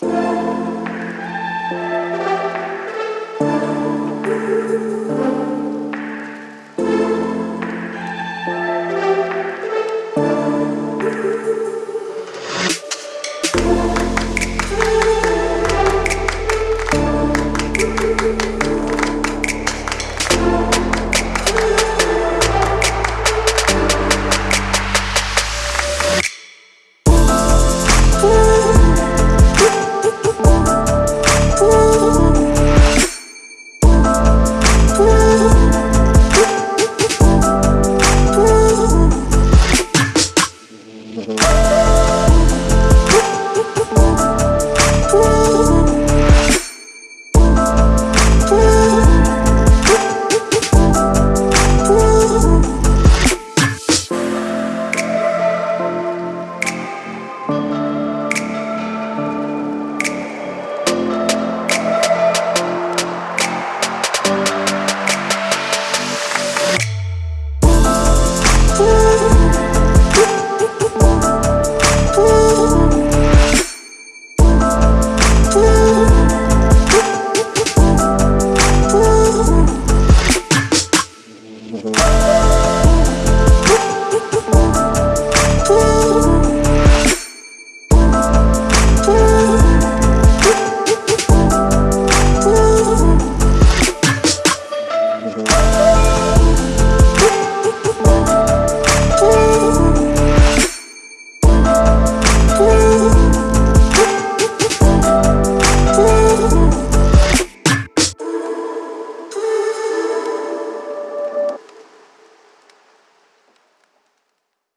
Bye. love